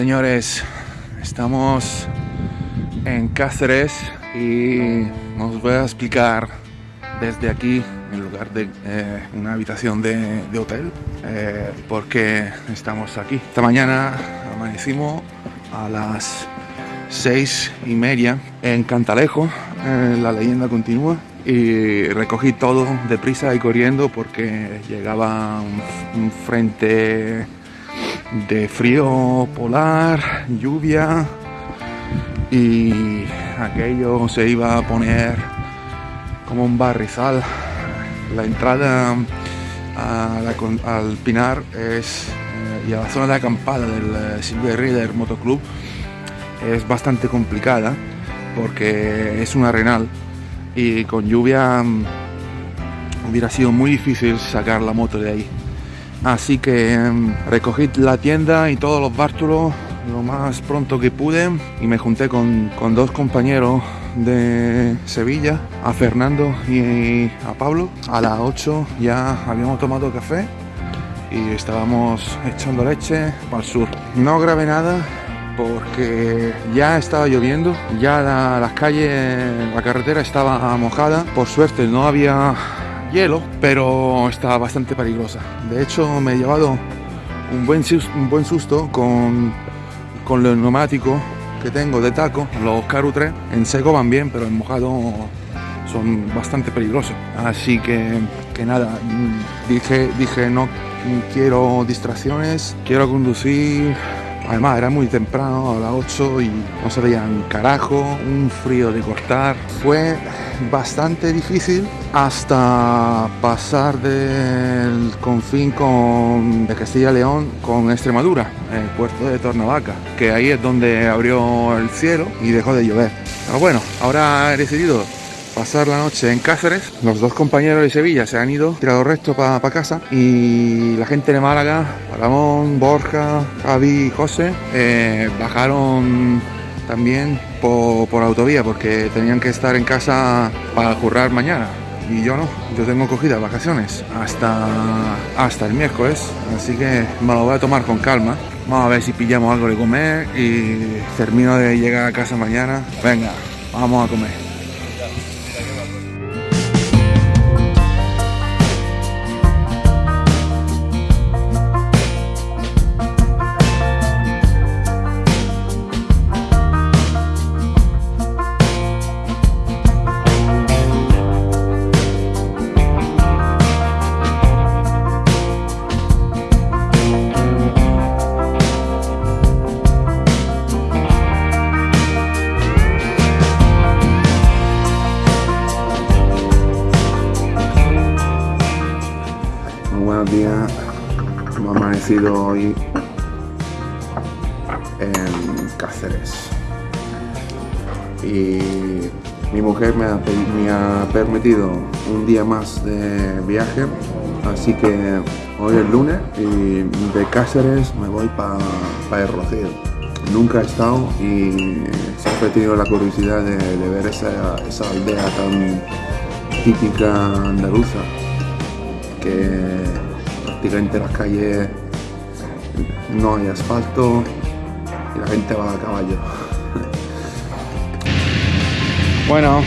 Señores, estamos en Cáceres y os voy a explicar desde aquí, en lugar de eh, una habitación de, hotel, eh, por qué estamos aquí. Esta mañana amanecimos a las seis y media en Cantalejo, eh, la leyenda continúa, y recogí todo deprisa y corriendo porque llegaba un frente de frío polar, lluvia y aquello se iba a poner como un barrizal. La entrada al Pinar es, eh, y a la zona de acampada del eh, Silver Rider Motoclub es bastante complicada porque es un arenal y con lluvia mm, hubiera sido muy difícil sacar la moto de ahí. Así que em, recogí la tienda y todos los bártulos lo más pronto que pude y me junté con, con dos compañeros de Sevilla, a Fernando y a Pablo. A las 8 ya habíamos tomado café y estábamos echando leche para el sur. No grabé nada porque ya estaba lloviendo, ya la- las calles, la carretera estaba mojada. Por suerte no había hielo, pero estaba bastante peligrosa. De hecho, me he llevado un buen, un buen susto con, con los neumáticos que tengo de taco, los Caru 3. En seco van bien, pero en mojado son bastante peligrosos. Así que, que nada, dije, dije no quiero distracciones, quiero conducir. Además era muy temprano, a las 8 y no se veía un carajo, un frío de cortar. Fue bastante difícil hasta pasar del confín con, de Castilla y León con Extremadura, el puerto de Tornavaca, que ahí es donde abrió el cielo y dejó de llover. Pero bueno, ahora he decidido pasar la noche en Cáceres. Los dos compañeros de Sevilla se han ido, tirado recto para casa. Y la gente de Málaga, Ramón, Borja, Javi y José, eh, bajaron también por, por autovía porque tenían que estar en casa para currar mañana. Y yo no, yo tengo cogidas vacaciones hasta, hasta el miércoles, así que me lo voy a tomar con calma. Vamos a ver si pillamos algo de comer y termino de llegar a casa mañana. Venga, vamos a comer. Amanecido hoy en Cáceres. Y mi mujer me ha, permitido un día más de viaje. Así que hoy es lunes y de Cáceres me voy para el Rocío. Nunca he estado y siempre he tenido la curiosidad de, de ver esa, esa aldea tan típica andaluza que prácticamente las calles no hay asfalto y la gente va a caballo. Bueno,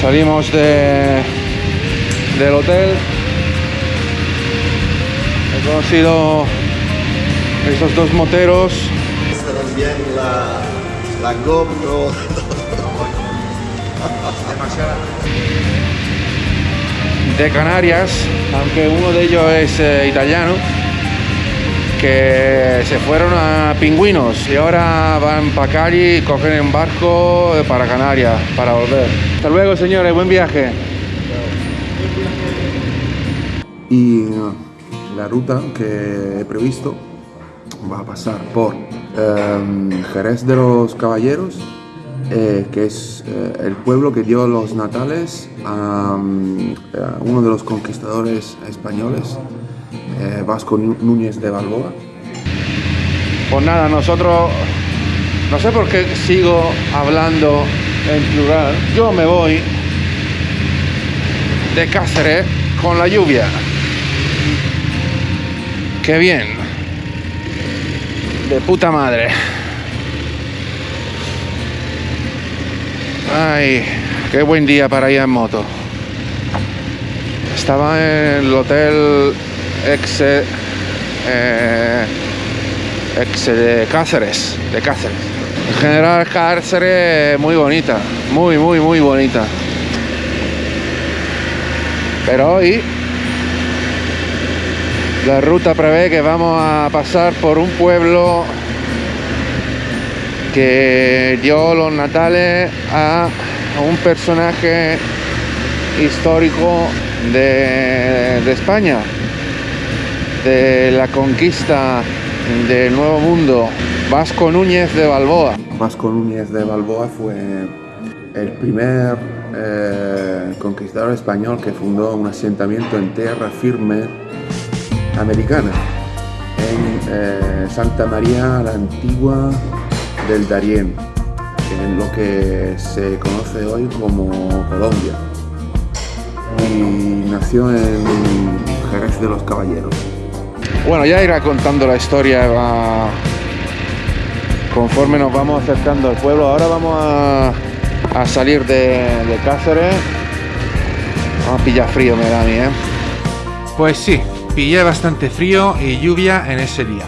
salimos de, del hotel. He conocido esos dos moteros. también la, la GoPro. de Canarias, aunque uno de ellos es eh, italiano, que se fueron a Pingüinos y ahora van para Cali y cogen un barco eh, para Canarias para volver. Hasta luego, señores, buen viaje. Y uh, la ruta que he previsto va a pasar por em, Jerez de los Caballeros, eh, que es eh, el pueblo que dio los natales a, mm, a uno de los conquistadores españoles, eh, Vasco Nú- Núñez de Balboa. Pues nada, nosotros, no sé por qué sigo hablando en plural, yo me voy de Cáceres con la lluvia. Qué bien. de puta madre. Ay, qué buen día para ir en moto. Estaba en el hotel Exe, eh, Exe de Cáceres, de Cáceres. En general Cáceres muy bonita, muy, muy, muy bonita. Pero hoy la ruta prevé que vamos a pasar por un pueblo que dio los natales a un personaje histórico de España, de la conquista del Nuevo Mundo, Vasco Núñez de Balboa. Vasco Núñez de Balboa fue el primer eh, conquistador español que fundó un asentamiento en tierra firme americana, en eh, Santa María la Antigua del Darién, en lo que se conoce hoy como Colombia. Y nació en Jerez de los Caballeros. Bueno, ya irá contando la historia conforme nos vamos acercando al pueblo. Ahora vamos a, salir de, Cáceres. Vamos a pillar frío, me da a mí, ¿eh? Pues sí, pillé bastante frío y lluvia en ese día.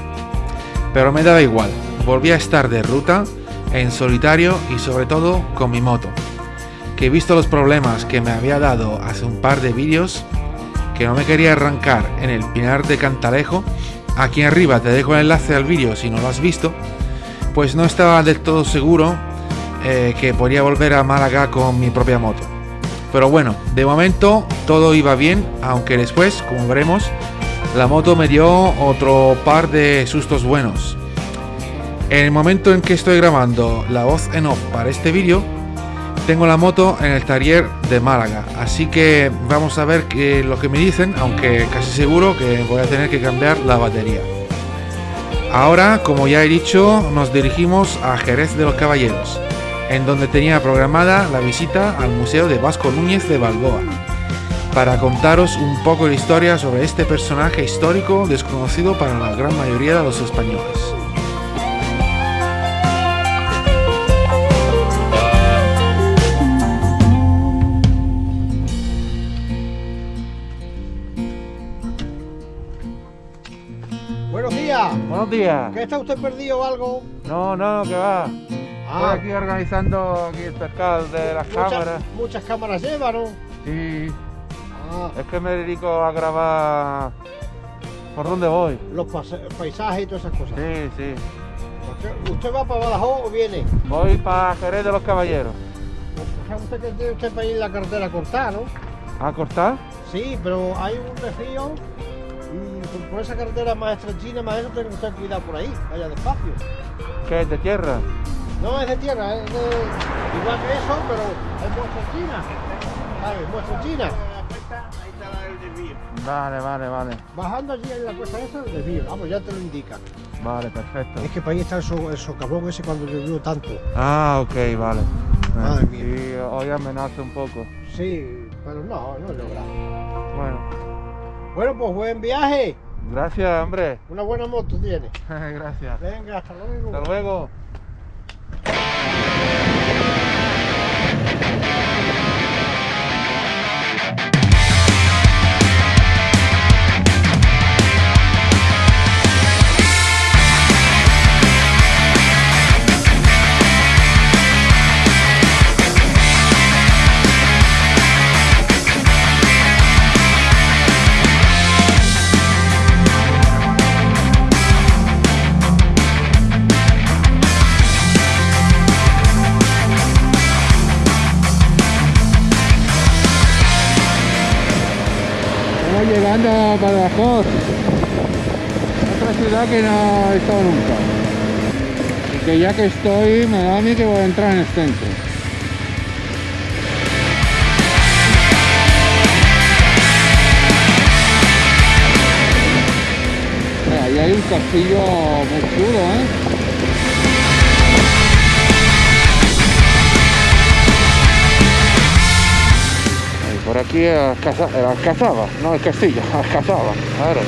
Pero me daba igual, volví a estar de ruta, en solitario y sobre todo con mi moto. Que visto los problemas que me había dado hace un par de vídeos, que no me quería arrancar en el Pinar de Cantalejo, aquí arriba te dejo el enlace al vídeo si no lo has visto, pues no estaba del todo seguro eh, que podría volver a Málaga con mi propia moto. Pero bueno, de momento todo iba bien, aunque después, como veremos, la moto me dio otro par de sustos buenos. En el momento en que estoy grabando la voz en off para este vídeo, tengo la moto en el taller de Málaga, así que vamos a ver qué, lo que me dicen, aunque casi seguro que voy a tener que cambiar la batería. Ahora, como ya he dicho, nos dirigimos a Jerez de los Caballeros, en donde tenía programada la visita al Museo de Vasco Núñez de Balboa para contaros un poco de historia sobre este personaje histórico desconocido para la gran mayoría de los españoles. Días. ¿Qué está usted perdido o algo? No, no, que va. Ah. Estoy aquí organizando aquí el pescado de las Muchas- cámaras. Muchas cámaras lleva, ¿no? Sí, Ah, es que me dedico a grabar por dónde voy. los paisajes y todas esas cosas. Sí, sí. ¿Usted, usted va para Badajoz o viene? Voy para Jerez de los Caballeros. Usted que tiene usted para ir la carretera cortada, ¿no? ¿A cortar? Sí, pero hay un desvío por- por esa carretera más estrechina, más eso, tiene que usted cuidado por ahí, vaya despacio. ¿Qué es de tierra? No es de tierra, es de, igual que eso, pero es muestra china. ¿Sabes? Muestra china. Vale, vale, vale. Bajando allí en la cuesta esa, el desvío. Vamos, ya te lo indica. Vale, perfecto. Es que para ahí está el, so- el socavón ese cuando llovió tanto. Ah, ok, vale. Madre mía. Sí, hoy amenaza un poco. Sí, pero no, no es lo grave. Bueno, Bueno, pues buen viaje. gracias, hombre. Una buena moto tiene. gracias. Venga, hasta luego. Hasta luego. Otra ciudad que no he estado nunca. Y que ya que estoy, me da a mí que voy a entrar en el centro. Ahí hay un castillo muy chulo, ¿eh? por aquí a Caza, a Cazaba, no, es Castilla, a Cazaba, claro.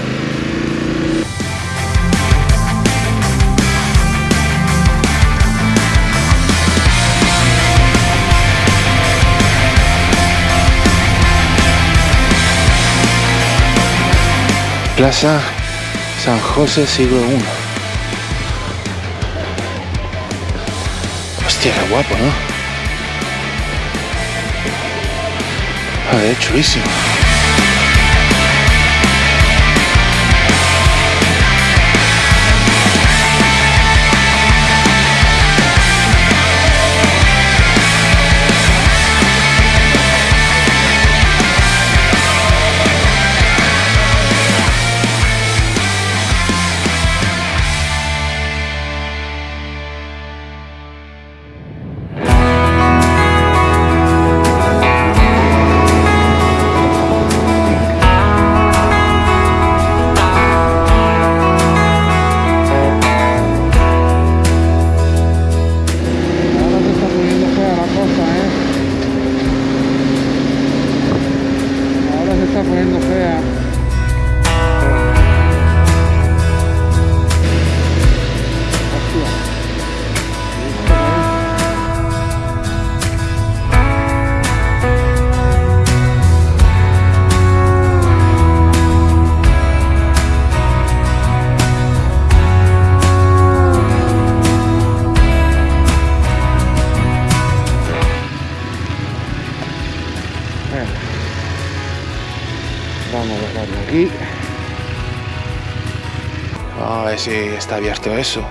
Plaza San José siglo I. Hostia, qué guapo, ¿no? Joder, chulísimo. Abierto eso.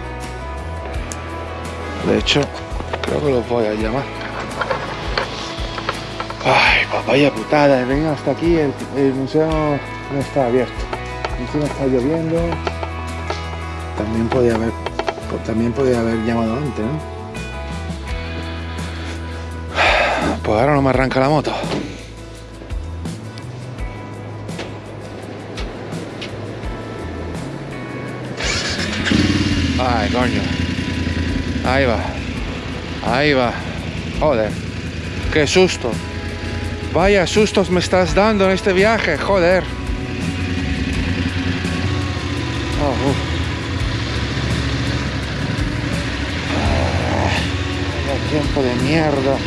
De hecho, creo que los voy a llamar. Ay, papaya putada, he venido hasta aquí, el, museo no está abierto. Encima está lloviendo. También podía haber, pues también podía haber llamado antes. Pues ahora no me arranca la moto. Ay, coño. Ahí va. Ahí va. Joder. Qué susto. Vaya sustos me estás dando en este viaje, joder. Oh, vaya tiempo de mierda.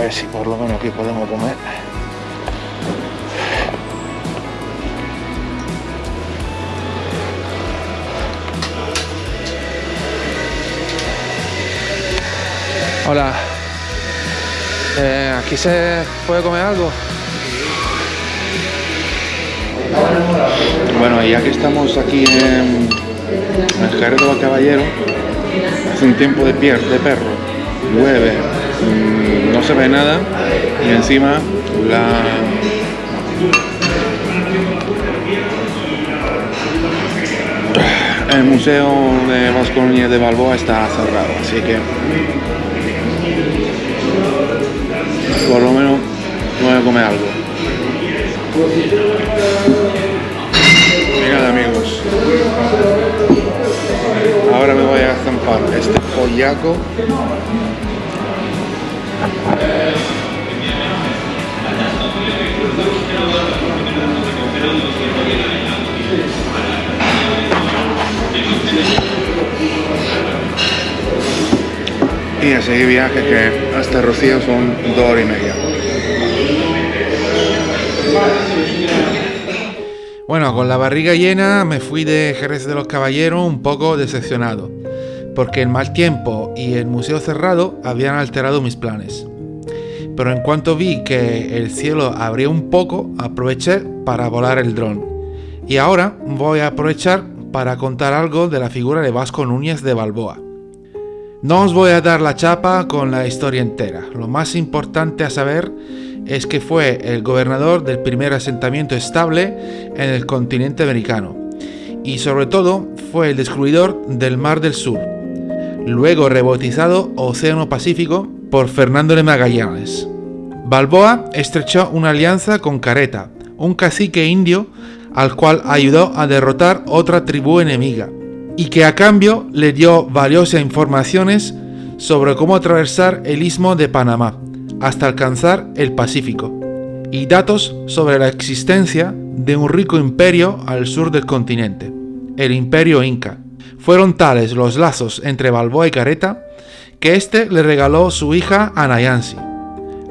Ver si por lo menos aquí podemos comer. Hola. Eh, ¿Aquí se puede comer algo? Bueno, ya que estamos aquí en, en Jerez del Caballero, hace un tiempo de, pier, de perro, llueve, mm, no se ve nada. Y encima la... El Museo de Vasco Núñez de Balboa está cerrado, así que por lo menos voy a comer algo. Mirad amigos, ahora me voy a zampar este pollaco y a seguir viaje que hasta Rocío son dos horas y media. Bueno, con la barriga llena me fui de Jerez de los Caballeros un poco decepcionado, porque el mal tiempo y el museo cerrado habían alterado mis planes. Pero en cuanto vi que el cielo abría un poco, aproveché para volar el dron. Y ahora voy a aprovechar para contar algo de la figura de Vasco Núñez de Balboa. No os voy a dar la chapa con la historia entera. Lo más importante a saber es que fue el gobernador del primer asentamiento estable en el continente americano. Y sobre todo fue el descubridor del Mar del Sur, luego rebautizado Océano Pacífico por Fernando de Magallanes. Balboa estrechó una alianza con Careta, un cacique indio al cual ayudó a derrotar otra tribu enemiga, y que a cambio le dio valiosas informaciones sobre cómo atravesar el istmo de Panamá hasta alcanzar el Pacífico. y datos sobre la existencia de un rico imperio al sur del continente, el imperio inca. Fueron tales los lazos entre Balboa y Careta que éste le regaló su hija a Nayansi,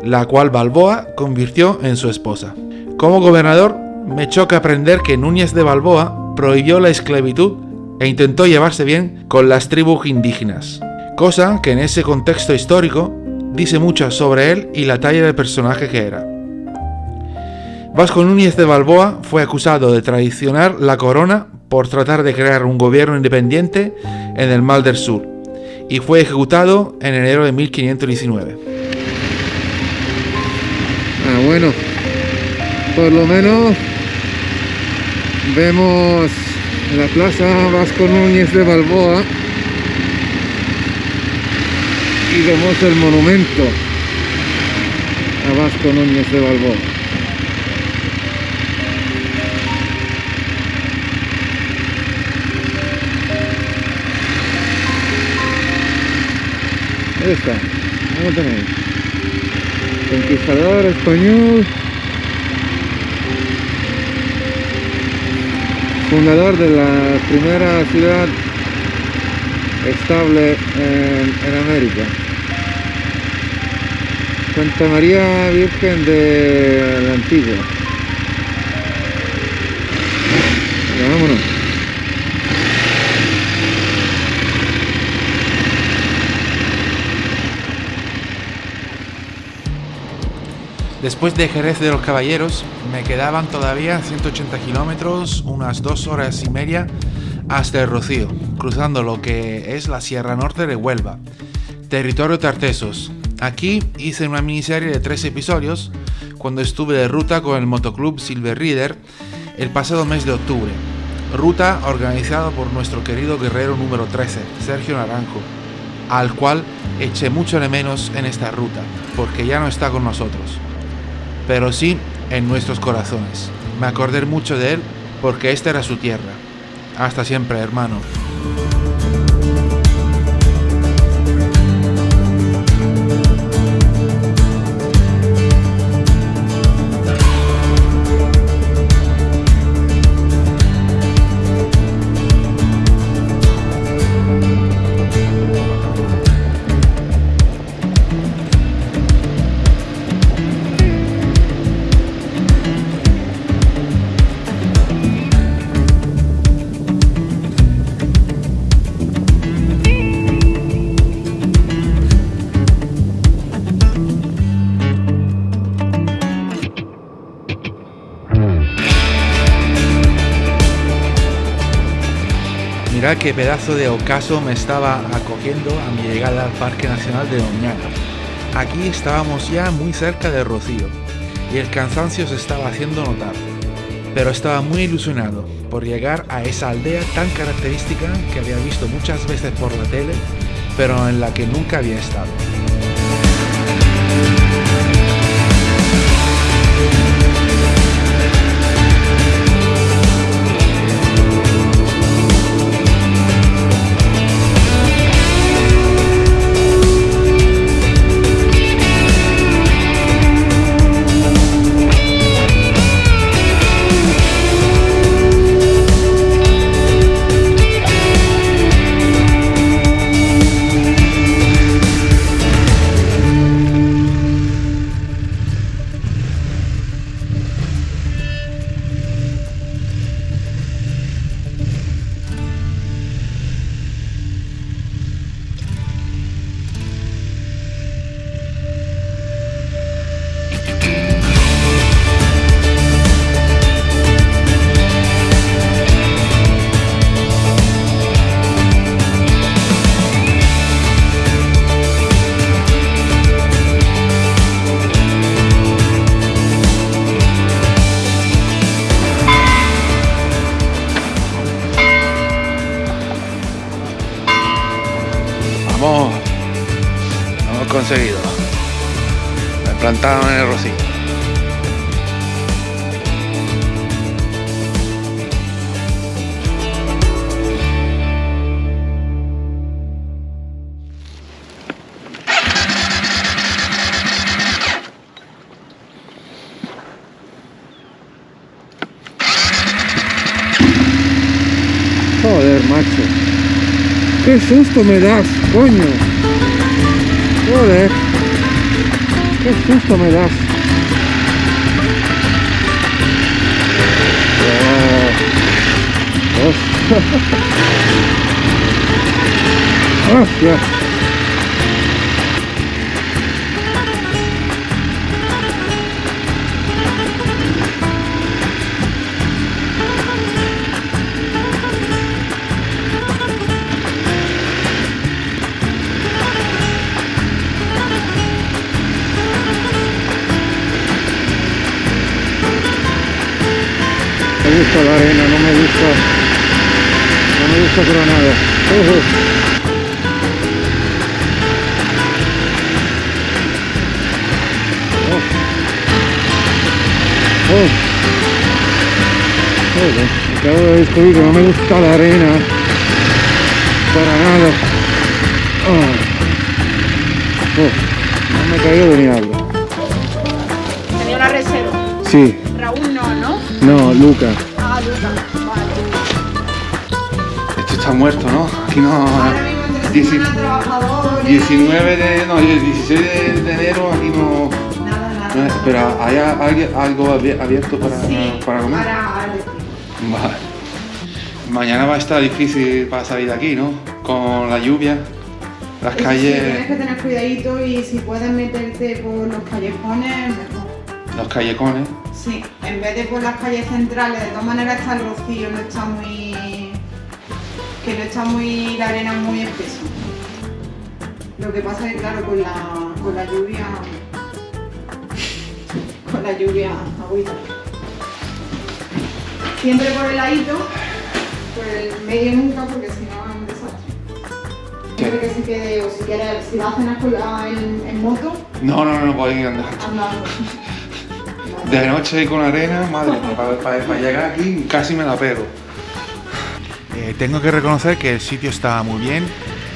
la cual Balboa convirtió en su esposa. Como gobernador, me choca aprender que Núñez de Balboa prohibió la esclavitud e intentó llevarse bien con las tribus indígenas, cosa que en ese contexto histórico dice mucho sobre él y la talla del personaje que era. Vasco Núñez de Balboa fue acusado de traicionar la corona por tratar de crear un gobierno independiente en el Mal del Sur y fue ejecutado en enero de 1519. Ah, bueno, por lo menos vemos la plaza Vasco Núñez de Balboa y vemos el monumento a Vasco Núñez de Balboa. Ahí está, ahí lo tenéis. Conquistador español. Fundador de la primera ciudad estable en, América. Santa María Virgen de la Antigua. Vámonos. Después de Jerez de los Caballeros, me quedaban todavía 180 kilómetros, unas dos horas y media, hasta el Rocío, cruzando lo que es la Sierra Norte de Huelva, territorio Tartesos. Aquí hice una miniserie de tres episodios cuando estuve de ruta con el motoclub Silver Reader el pasado mes de octubre. Ruta organizada por nuestro querido guerrero número 13, Sergio Naranjo, al cual eché mucho de menos en esta ruta, porque ya no está con nosotros pero sí en nuestros corazones. Me acordé mucho de él porque esta era su tierra. Hasta siempre, hermano. Mirad qué pedazo de ocaso me estaba acogiendo a mi llegada al Parque Nacional de Doñana. Aquí estábamos ya muy cerca de Rocío y el cansancio se estaba haciendo notar, pero estaba muy ilusionado por llegar a esa aldea tan característica que había visto muchas veces por la tele, pero en la que nunca había estado. conseguido. Me plantaron en el rocío. Joder, macho. Qué susto me das, coño. Joder. Qué susto me das. Oh. Hostia. Me no me gusta. No me gusta pero nada. Ujú. Oh. Oh. Joder, acabo de descubrir que no me gusta la arena. Para nada. Oh. Oh. No me he caído de ni algo. Tenía una reserva. Sí, Raúl no, ¿no? no, Lucas. Luca. Está muerto, ¿no? Aquí no. Ahora mismo entre Dieci- semana trabajadores. 19 de. No, 16 de, de enero aquí no. Nada, nada. pero ¿hay algo abi- abierto para, Sí, para comer? explico. Vale. Mañana va a estar difícil para salir de aquí, ¿no? Con la lluvia, las Eso sí, calles, tienes que tener cuidadito y si puedes meterte por los callejones, mejor. los callejones. Sí, en vez de por las calles centrales, de todas maneras está el rocío, no está muy. Que no está muy. la arena muy espesa. Lo que pasa es que, claro, con la, con la lluvia. con la lluvia, agüita. Siempre por el ladito, por el medio nunca, porque si no es un desastre. Siempre que se quede, o si quieres, si vas a cenar con la, en, en moto, No, no, no, voy andando. andando. De noche con arena, madre para, para- para llegar aquí casi me la pego. Eh, tengo que reconocer que el sitio está muy bien,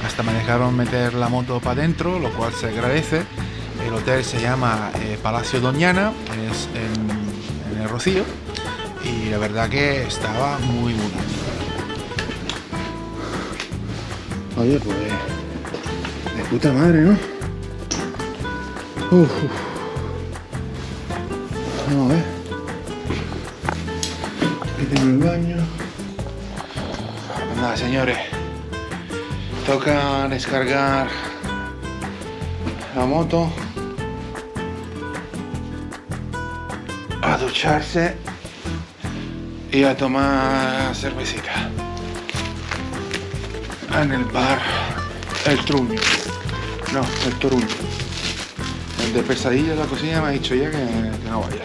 hasta me dejaron meter la moto para adentro, lo cual se agradece. El hotel se llama eh, Palacio Doñana, es en, el Rocío, y la verdad que estaba muy bonito. Oye, pues. De puta madre, ¿no? Uf. Vamos a ver. Aquí tengo el baño. Nada, señores. Toca descargar la moto. A ducharse. Y a tomar cervecita en el bar El Truño. No, el Toruño. El de pesadilla la cocina me ha dicho ya que no vaya.